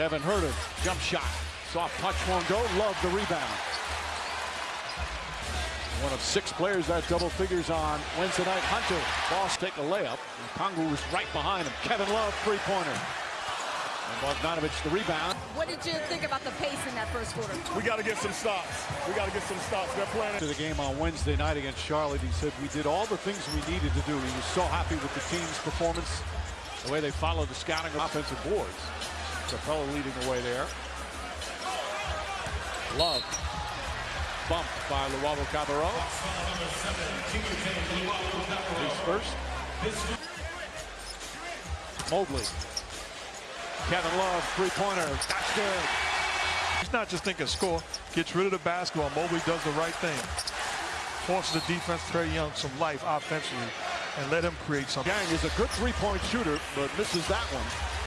Kevin Huerter, jump shot. Soft touch won't go. Love the rebound. One of six players that double figures on Wednesday night. Hunter, Boss take a layup. And Kongu was right behind him. Kevin Love, three-pointer. And Bogdanovich the rebound. What did you think about the pace in that first quarter? We got to get some stops. We got to get some stops. They're playing. To the game on Wednesday night against Charlotte, he said we did all the things we needed to do. He was so happy with the team's performance, the way they followed the scouting offensive boards. Capela leading the way there. Love. Bumped by Luwawu-Cabarrot. He's first. Mobley. Kevin Love, three-pointer. That's good. He's not just thinking score, gets rid of the basketball. Mobley does the right thing. Forces the defense, Trae Young, some life offensively and let him create something. Gang is a good three-point shooter, but misses that one.